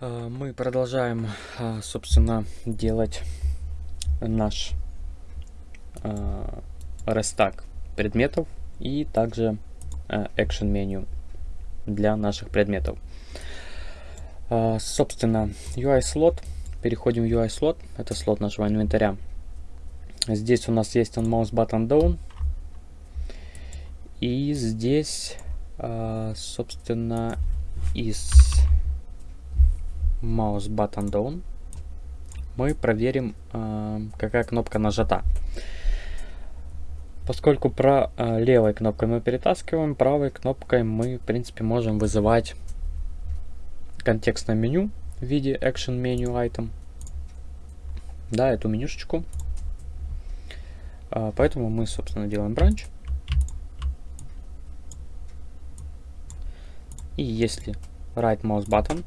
А, Мы продолжаем, а, собственно, делать наш а, рестак предметов и также action меню для наших предметов. Собственно, UI слот. Переходим в UI слот. Это слот нашего инвентаря. Здесь у нас есть on mouse button down. И здесь, собственно, из mouse button down мы проверим, а, какая кнопка нажата. Поскольку про а, левой кнопкой мы перетаскиваем, правой кнопкой мы, в принципе, можем вызывать контекстное меню в виде action menu item. Да, эту менюшечку. А, поэтому мы, собственно, делаем бранч. И если right mouse button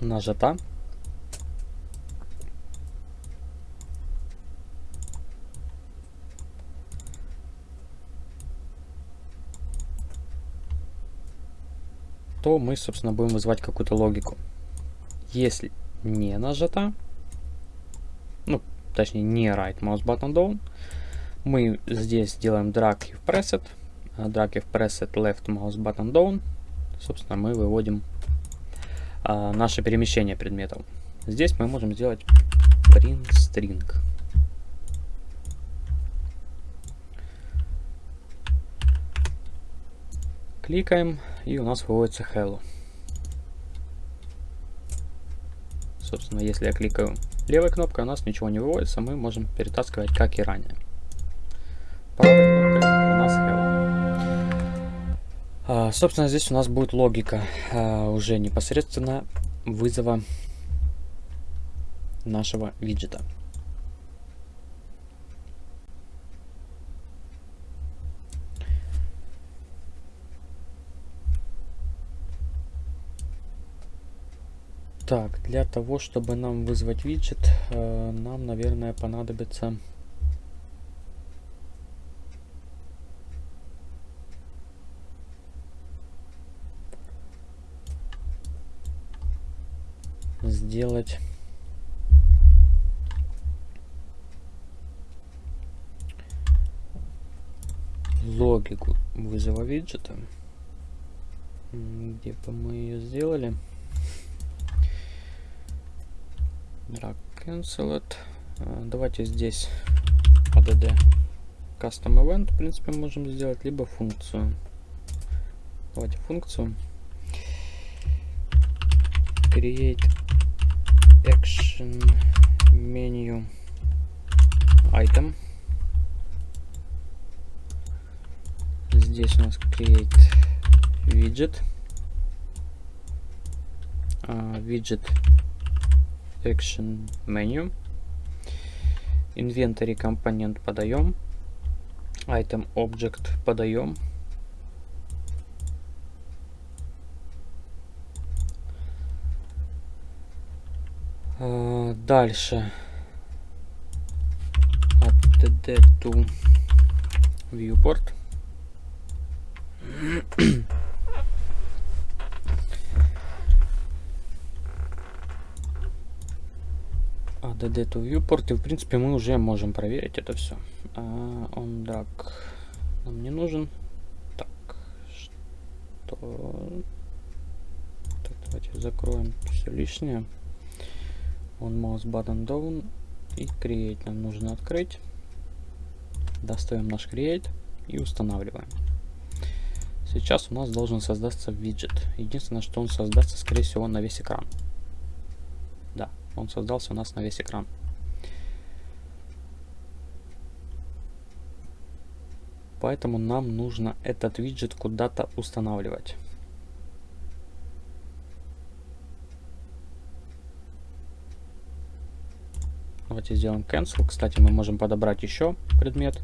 нажата, то мы, собственно, будем вызывать какую-то логику. Если не нажата, ну, точнее, не right mouse button down, мы здесь делаем drag if preset, drag if preset left mouse button down, собственно, мы выводим а, наше перемещение предметов. Здесь мы можем сделать print string. Кликаем, и у нас выводится hello. Собственно, если я кликаю левой кнопкой, у нас ничего не выводится, мы можем перетаскивать, как и ранее. Правой собственно, здесь у нас будет логика а, уже непосредственно вызова нашего виджета. Так, для того, чтобы нам вызвать виджет, э, нам, наверное, понадобится... сделать логику вызова виджета. Где бы мы ее сделали? drag cancel it. Давайте здесь add custom event, в принципе, можем сделать, либо функцию. Давайте функцию. Create action menu item. Здесь у нас create widget. Uh, widget action menu inventory компонент подаем item object подаем дальше. Add to viewport. Add to viewport и в принципе мы уже можем проверить это все а, он drag нам не нужен. Так что? Так, давайте закроем все лишнее он mouse button down и create нам нужно открыть. Достаем наш create и устанавливаем. Сейчас у нас должен создаться виджет. Единственное что он создастся скорее всего на весь экран. Да он создался у нас на весь экран. Поэтому нам нужно этот виджет куда-то устанавливать Давайте сделаем cancel. Кстати, мы можем подобрать еще предмет.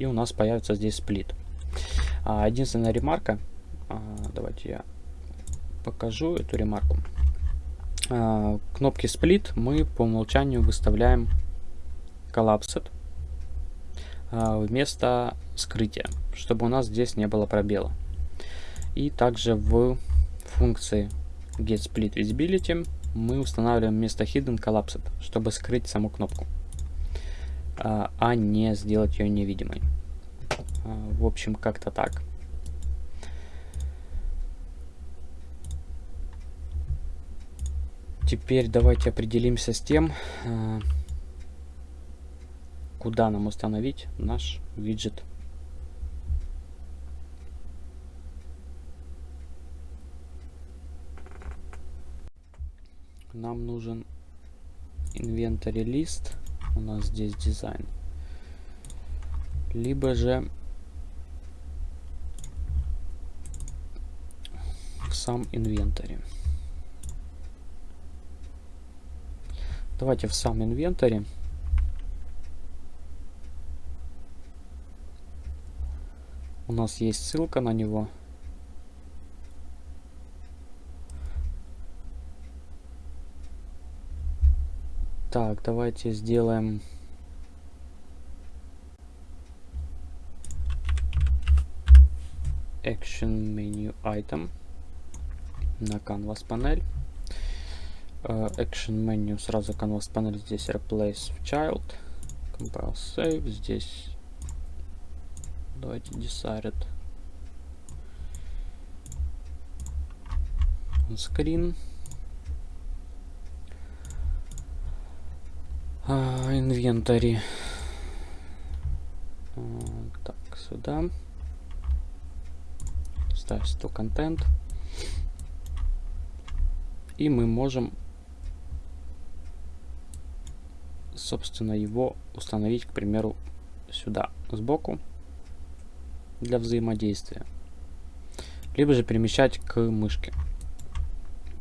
И у нас появится здесь сплит. А, единственная ремарка. А, давайте я покажу эту ремарку. А, кнопки split мы по умолчанию выставляем collapsed а, вместо скрытия, чтобы у нас здесь не было пробела. И также в функции get split visibility мы устанавливаем вместо hidden collapsed, чтобы скрыть саму кнопку, а, а не сделать ее невидимой. А, в общем, как-то так. Теперь давайте определимся с тем, а, куда нам установить наш виджет. Нам нужен инвентарь лист. У нас здесь дизайн. Либо же в сам инвентарь. Давайте в сам инвентарь. У нас есть ссылка на него. Так, давайте сделаем... Action Menu Item на Canvas панель. Uh, action Menu сразу Canvas панель здесь Replace Child. Compile Save. Здесь Давайте decided. Screen. Инвентарь. А, так, сюда. Ставь 100 контент. И мы можем, собственно, его установить, к примеру, сюда, сбоку для взаимодействия. Либо же перемещать к мышке.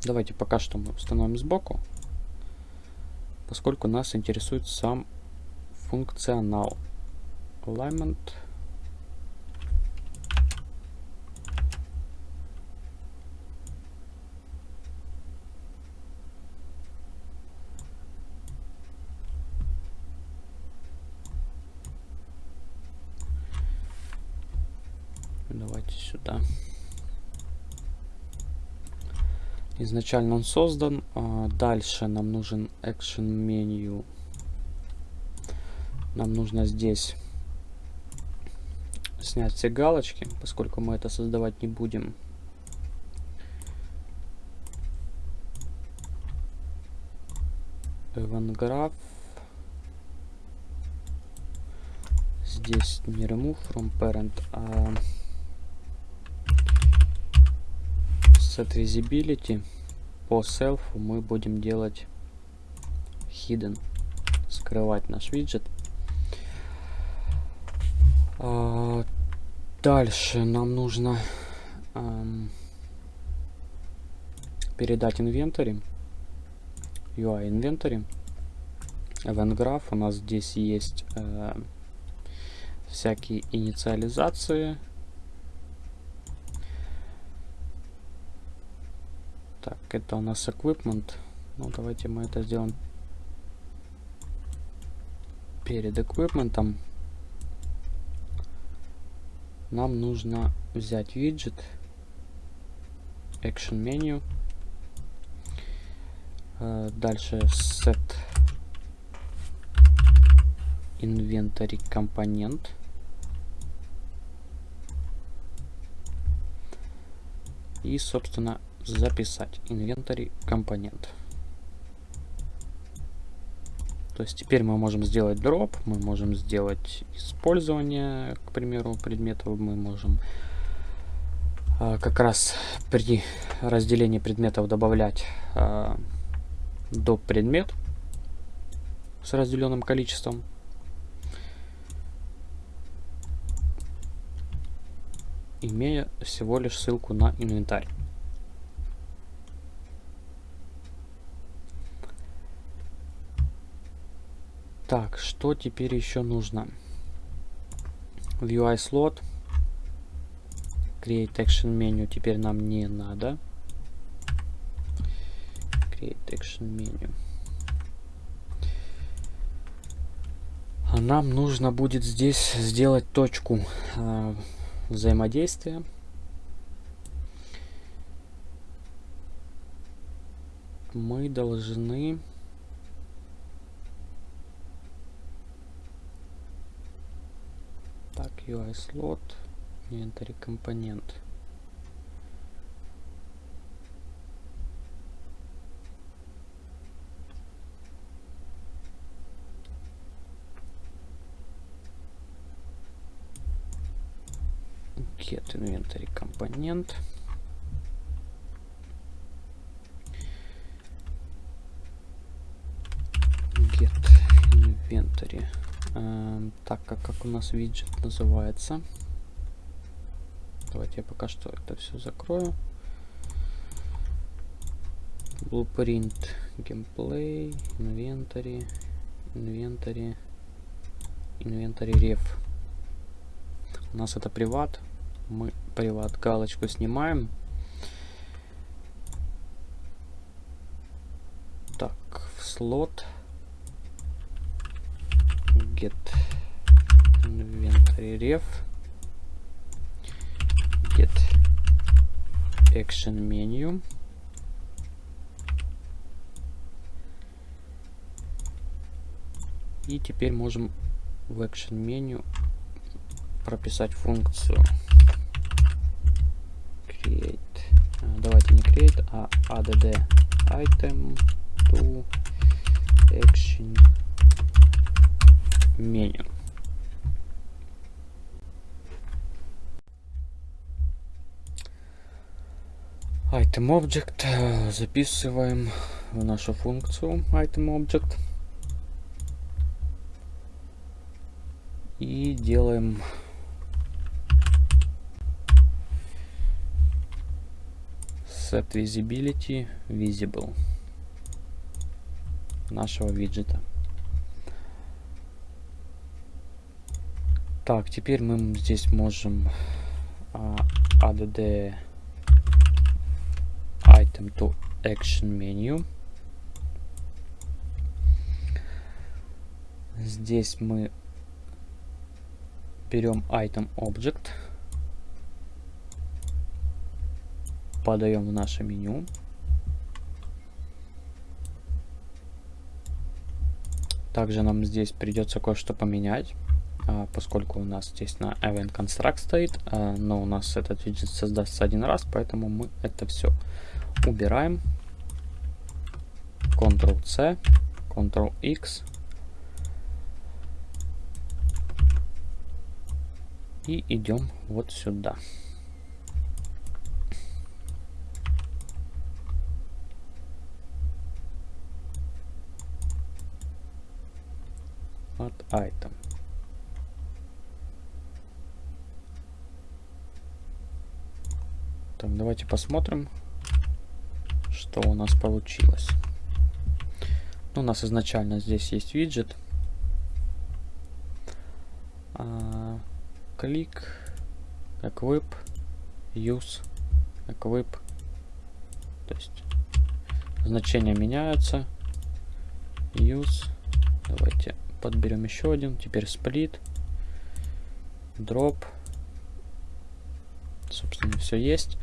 Давайте пока что мы установим сбоку, поскольку нас интересует сам функционал. Alignment. Давайте сюда. Изначально он создан. А дальше нам нужен Action Menu. Нам нужно здесь снять все галочки, поскольку мы это создавать не будем. Graph. Здесь не remove from parent, а set visibility. По self мы будем делать hidden скрывать наш виджет. А, дальше нам нужно эм, передать инвентарь UI инвентарь. Event graph у нас здесь есть э, всякие инициализации Так, это у нас equipment. Ну, давайте мы это сделаем перед equipment. Нам нужно взять виджет, action menu, э, дальше set inventory компонент. И, собственно, записать инвентарь компонент. То есть теперь мы можем сделать дроп, мы можем сделать использование, к примеру, предметов, мы можем а, как раз при разделении предметов добавлять а, доп предмет с разделенным количеством. имея всего лишь ссылку на инвентарь. Так, что теперь еще нужно? В UI slot Create Action Menu теперь нам не надо. Create Action Menu. А нам нужно будет здесь сделать точку э, взаимодействия. мы должны так UI slot inventory компонент get inventory компонент get inventory эм, так как как у нас виджет называется. Давайте я пока что это все закрою. Blueprint gameplay inventory inventory inventory ref у нас это приват. Мы приват галочку снимаем. Так в слот. Get inventory ref get action menu и теперь можем в action меню прописать функцию create давайте не create а add item to action меню. Item Object записываем в нашу функцию Item Object и делаем set visibility visible нашего виджета. Так, теперь мы здесь можем uh, add item to action menu. Здесь мы берем item object, подаем в наше меню. Также нам здесь придется кое-что поменять. А, поскольку у нас здесь на event construct стоит, а, но у нас этот виджет создастся один раз, поэтому мы это все убираем. Ctrl-C, Ctrl-X. И идем вот сюда. Вот item. Так, давайте посмотрим, что у нас получилось. Ну, у нас изначально здесь есть виджет. А, клик, equip, use, equip. То есть значения меняются. Use. Давайте подберем еще один. Теперь split, drop собственно, все есть.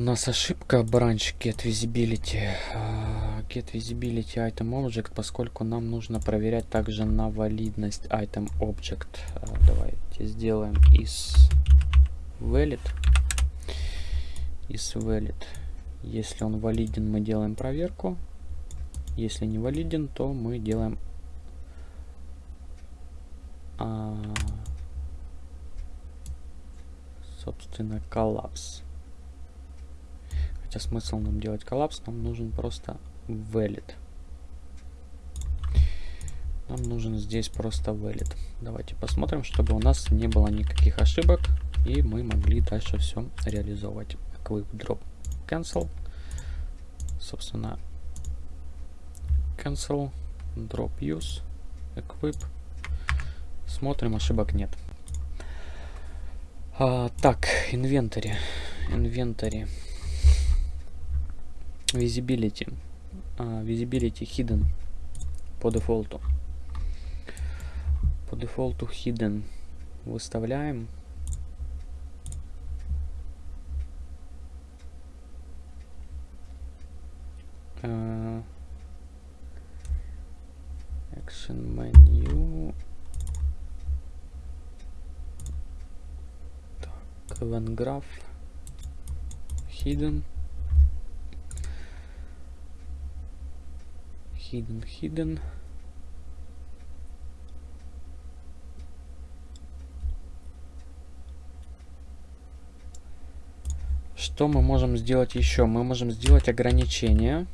У нас ошибка branch get visibility. Uh, get visibility item object, поскольку нам нужно проверять также на валидность item object. Uh, давайте сделаем из valid. Из valid. Если он валиден, мы делаем проверку. Если не валиден, то мы делаем uh, собственно, коллапс. Хотя смысл нам делать коллапс, нам нужен просто valid. Нам нужен здесь просто valid. Давайте посмотрим, чтобы у нас не было никаких ошибок, и мы могли дальше все реализовывать. Equip drop cancel. Собственно, cancel, drop use, equip. Смотрим, ошибок нет. А, так, инвентарь. Инвентарь. Visibility. А, visibility hidden по дефолту. По дефолту hidden выставляем. Э, action menu. Так, event graph. Hidden. Hidden, hidden. Что мы можем сделать еще? Мы можем сделать ограничение.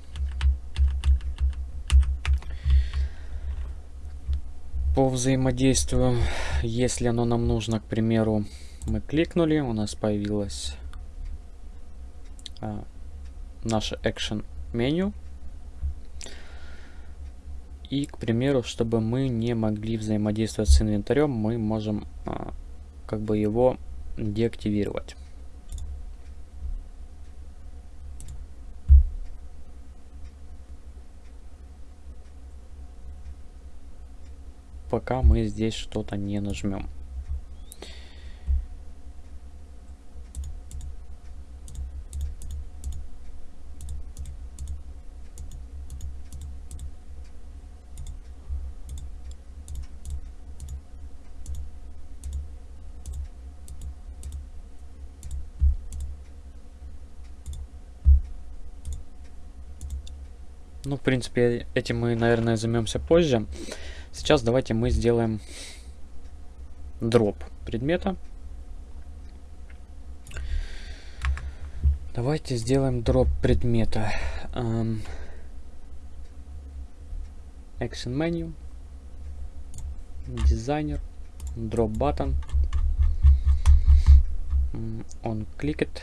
По взаимодействию, если оно нам нужно, к примеру, мы кликнули, у нас появилось а, наше action меню. И, к примеру, чтобы мы не могли взаимодействовать с инвентарем, мы можем а, как бы его деактивировать. пока мы здесь что-то не нажмем. Ну, в принципе, этим мы, наверное, займемся позже. Сейчас давайте мы сделаем дроп предмета. Давайте сделаем дроп предмета. Um, action menu, дизайнер, drop button, on click it.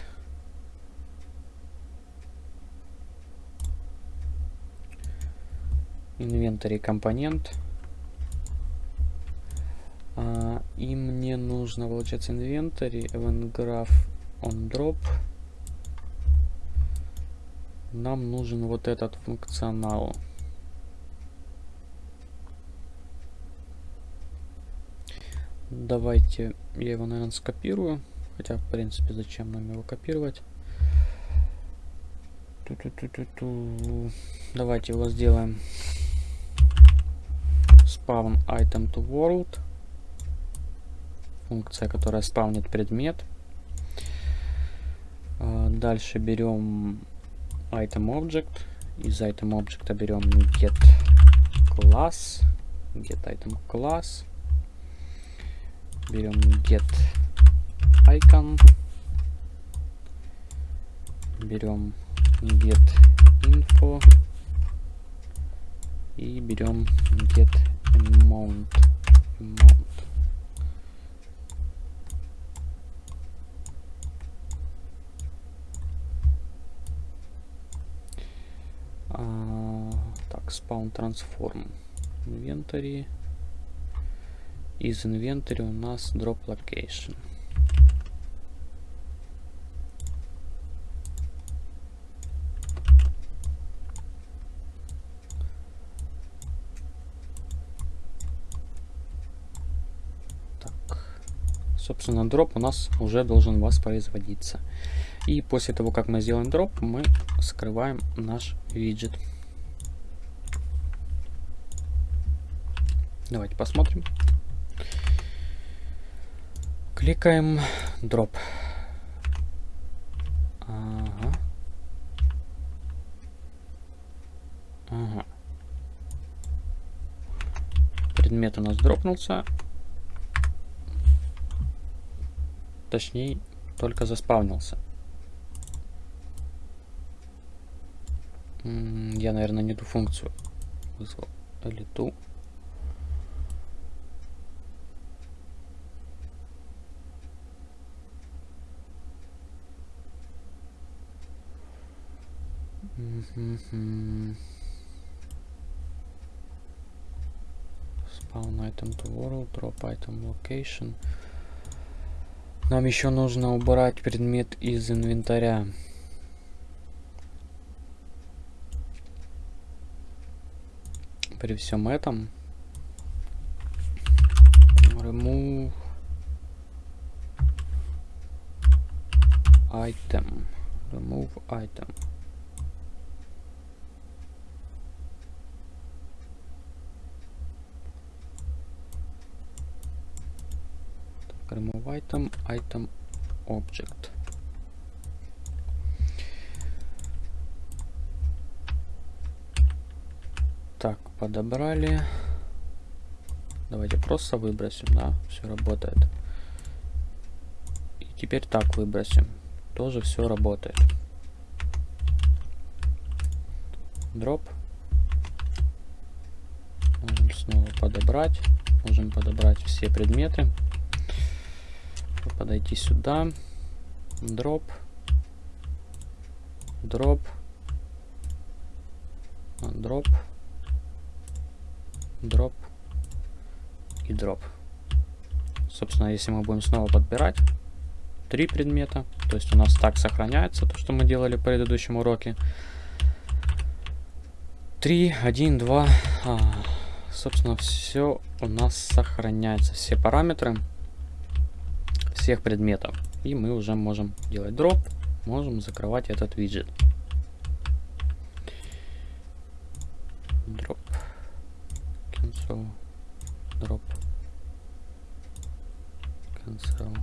Inventory компонент. А, и мне нужно, получается, инвентарь, event graph on drop. Нам нужен вот этот функционал. Давайте я его, наверное, скопирую. Хотя, в принципе, зачем нам его копировать? Ту -ту -ту -ту -ту. Давайте его сделаем spawn item to world функция, которая спавнит предмет. А, дальше берем item object. Из item object берем get class. Get item class. Берем get icon. Берем get info. И берем get amount. amount. А, так, spawn transform. Inventory. Из инвентаря у нас drop location. Собственно, дроп у нас уже должен воспроизводиться. И после того, как мы сделаем дроп, мы скрываем наш виджет. Давайте посмотрим. Кликаем дроп. Ага. Ага. Предмет у нас дропнулся. Точнее, только заспавнился. Я, наверное, не ту функцию вызвал. Или ту. Spawn item to world, drop item location. Нам еще нужно убрать предмет из инвентаря. при всем этом remove item remove item item, item, object. Так, подобрали. Давайте просто выбросим, да, все работает. И теперь так выбросим. Тоже все работает. Drop. Можем снова подобрать. Можем подобрать все предметы. Подойти сюда. Drop. Drop. Drop. Drop. И drop. Собственно, если мы будем снова подбирать три предмета, то есть у нас так сохраняется то, что мы делали в предыдущем уроке. 3, 1, 2, а, собственно, все у нас сохраняется, все параметры всех предметов. И мы уже можем делать drop, можем закрывать этот виджет. Drop. Cancel. Drop. Cancel.